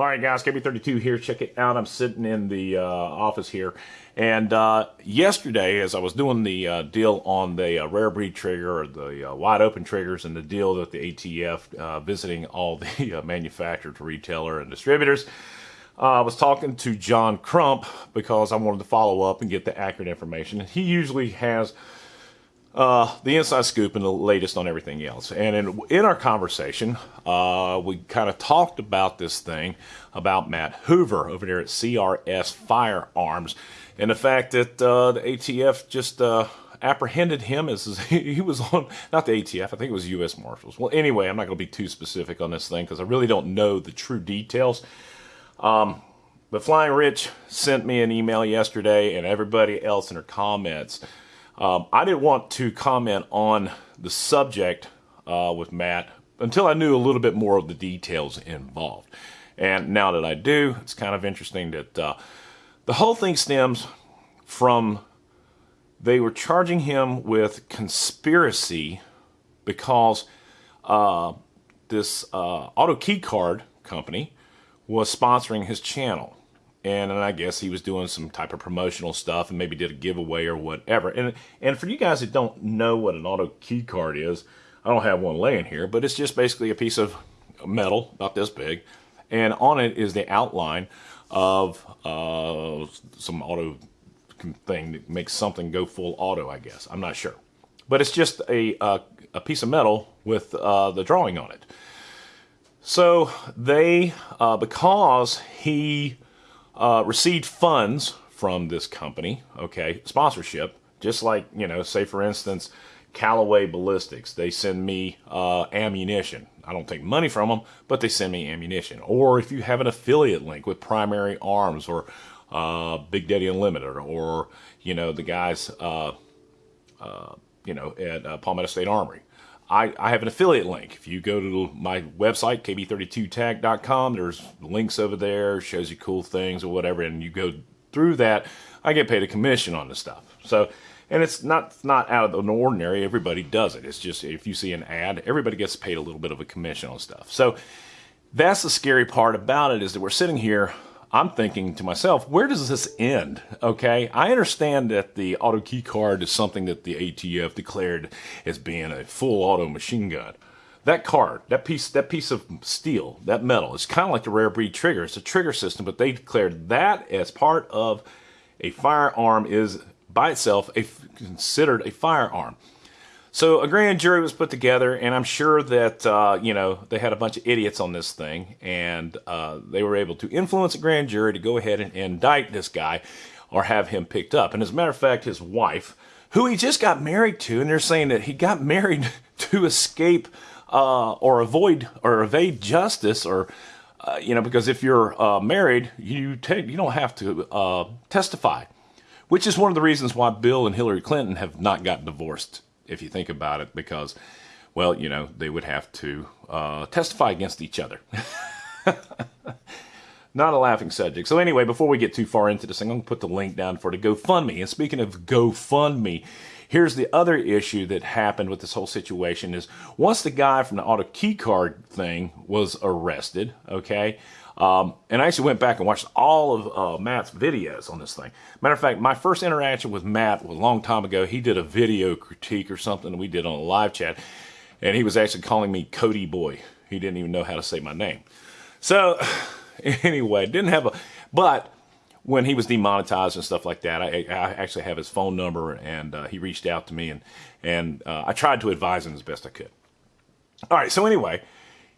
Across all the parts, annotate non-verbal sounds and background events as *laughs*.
All right, guys, KB32 here. Check it out. I'm sitting in the uh, office here. And uh, yesterday, as I was doing the uh, deal on the uh, rare breed trigger or the uh, wide open triggers and the deal with the ATF, uh, visiting all *laughs* the manufacturers, retailer, and distributors, I was talking to John Crump because I wanted to follow up and get the accurate information. He usually has uh, the inside scoop and the latest on everything else. And in, in our conversation, uh, we kind of talked about this thing about Matt Hoover over there at CRS Firearms and the fact that uh, the ATF just uh, apprehended him as *laughs* he was on, not the ATF, I think it was U.S. Marshals. Well, anyway, I'm not going to be too specific on this thing because I really don't know the true details. Um, but Flying Rich sent me an email yesterday and everybody else in her comments um, I didn't want to comment on the subject uh, with Matt until I knew a little bit more of the details involved. And now that I do, it's kind of interesting that uh, the whole thing stems from they were charging him with conspiracy because uh, this uh, auto key card company was sponsoring his channel and, and I guess he was doing some type of promotional stuff and maybe did a giveaway or whatever. And and for you guys that don't know what an auto key card is, I don't have one laying here, but it's just basically a piece of metal about this big, and on it is the outline of uh, some auto thing that makes something go full auto. I guess I'm not sure, but it's just a a, a piece of metal with uh, the drawing on it. So they, uh, because he uh, received funds from this company, okay, sponsorship, just like, you know, say for instance, Callaway Ballistics, they send me uh, ammunition. I don't take money from them, but they send me ammunition. Or if you have an affiliate link with Primary Arms or uh, Big Daddy Unlimited or, you know, the guys, uh, uh you know, at uh, Palmetto State Armory. I, I have an affiliate link. If you go to my website, kb32tag.com, there's links over there, shows you cool things or whatever, and you go through that, I get paid a commission on the stuff. So, and it's not not out of the ordinary. Everybody does it. It's just if you see an ad, everybody gets paid a little bit of a commission on stuff. So that's the scary part about it is that we're sitting here I'm thinking to myself, where does this end? Okay, I understand that the auto key card is something that the ATF declared as being a full auto machine gun. That card, that piece, that piece of steel, that metal, it's kind of like the rare breed trigger. It's a trigger system, but they declared that as part of a firearm is by itself a, considered a firearm. So a grand jury was put together, and I'm sure that uh, you know they had a bunch of idiots on this thing, and uh, they were able to influence a grand jury to go ahead and indict this guy or have him picked up. And as a matter of fact, his wife, who he just got married to, and they're saying that he got *laughs* married to escape uh, or avoid or evade justice, or uh, you know, because if you're uh, married, you take you don't have to uh, testify, which is one of the reasons why Bill and Hillary Clinton have not gotten divorced if you think about it, because, well, you know, they would have to uh, testify against each other. *laughs* Not a laughing subject. So anyway, before we get too far into this, I'm going to put the link down for the GoFundMe. And speaking of GoFundMe, here's the other issue that happened with this whole situation is once the guy from the auto key card thing was arrested, okay, um, and I actually went back and watched all of uh, Matt's videos on this thing. Matter of fact, my first interaction with Matt was a long time ago. He did a video critique or something we did on a live chat, and he was actually calling me Cody Boy. He didn't even know how to say my name. So, *sighs* anyway, didn't have a, but when he was demonetized and stuff like that, I, I actually have his phone number, and uh, he reached out to me, and and uh, I tried to advise him as best I could. All right, so anyway,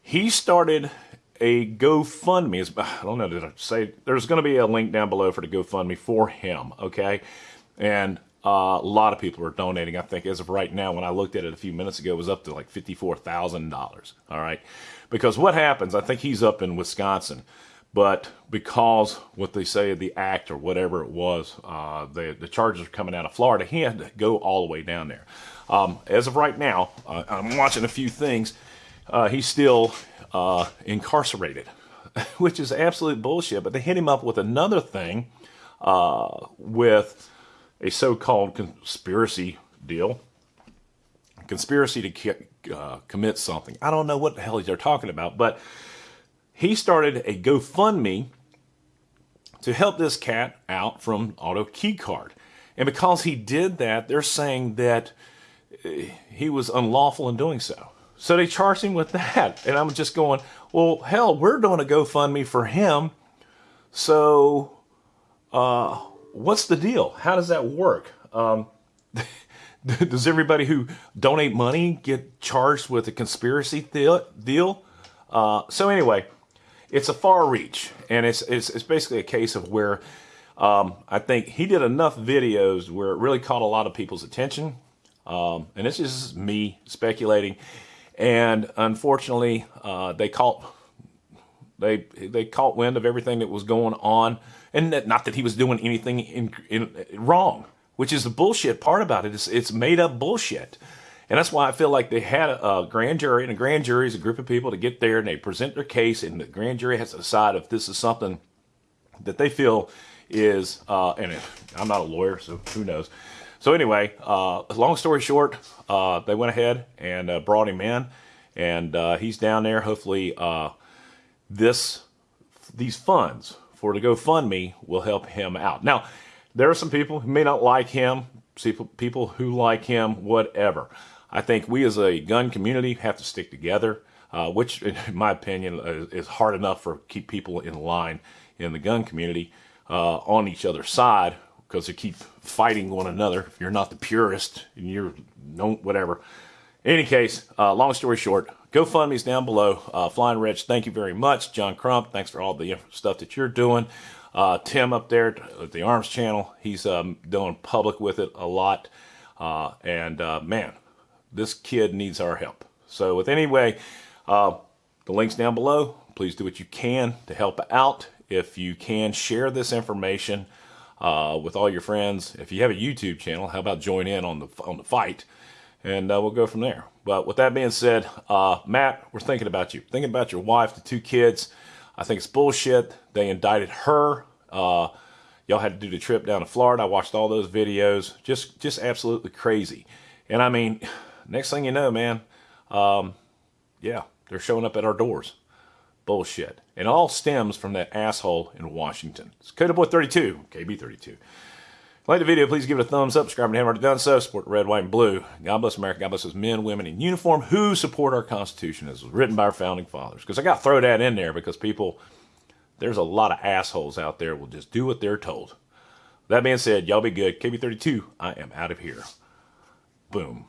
he started a GoFundMe. I don't know, did I say? There's going to be a link down below for the GoFundMe for him, okay? And uh, a lot of people are donating. I think as of right now, when I looked at it a few minutes ago, it was up to like $54,000, all right? Because what happens, I think he's up in Wisconsin, but because what they say the act or whatever it was, uh, the, the charges are coming out of Florida, he had to go all the way down there. Um, as of right now, uh, I'm watching a few things. Uh, he's still uh, incarcerated, *laughs* which is absolute bullshit. But they hit him up with another thing uh, with a so-called conspiracy deal, conspiracy to uh, commit something. I don't know what the hell they're talking about, but he started a GoFundMe to help this cat out from auto key card. And because he did that, they're saying that eh, he was unlawful in doing so. So they charged him with *laughs* that. And I'm just going, well, hell, we're doing a GoFundMe for him. So uh, what's the deal? How does that work? Um, *laughs* does everybody who donate money get charged with a conspiracy deal? Uh, so anyway, it's a far reach, and it's it's, it's basically a case of where um, I think he did enough videos where it really caught a lot of people's attention, um, and this is me speculating. And unfortunately, uh, they caught they they caught wind of everything that was going on, and that, not that he was doing anything in, in, wrong, which is the bullshit part about it. It's it's made up bullshit. And that's why I feel like they had a, grand jury, and a grand jury is a group of people to get there and they present their case, and the grand jury has to decide if this is something that they feel is, uh, and I'm not a lawyer, so who knows. So anyway, uh, long story short, uh, they went ahead and uh, brought him in, and uh, he's down there. Hopefully, uh, this these funds for the GoFundMe will help him out. Now, there are some people who may not like him, people who like him, whatever. I think we as a gun community have to stick together, uh, which, *laughs* in my opinion, uh, is hard enough for keep people in line in the gun community uh, on each other's side because they keep fighting one another. If you're not the purist and you're no whatever. In any case, uh, long story short, GoFundMe's down below. Uh, Flying Rich, thank you very much. John Crump, thanks for all the stuff that you're doing. Uh, Tim up there at the Arms Channel, he's um, doing public with it a lot. And man, this kid needs our help. So with anyway, uh, the link's down below. Please do what you can to help out. If you can, share this information uh, with all your friends. If you have a YouTube channel, how about join in on the on the fight, and uh, we'll go from there. But with that being said, uh, Matt, we're thinking about you. Thinking about your wife, the two kids. I think it's bullshit. They indicted her. Uh, y'all had to do the trip down to Florida. I watched all those videos. Just just absolutely crazy. And I mean next thing you know, man, um, yeah, they're showing up at our doors. Bullshit. And all stems from that asshole in Washington. It's Coda Boy 32, KB32. Like the video, please give it a thumbs up. Subscribe if you haven't already done so. Support red, white, and blue. God bless America. God bless those men, women in uniform who support our Constitution as was written by our founding fathers. Because I got to throw that in there because people, there's a lot of assholes out there will just do what they're told. That being said, y'all be good. KB32, I am out of here. Boom.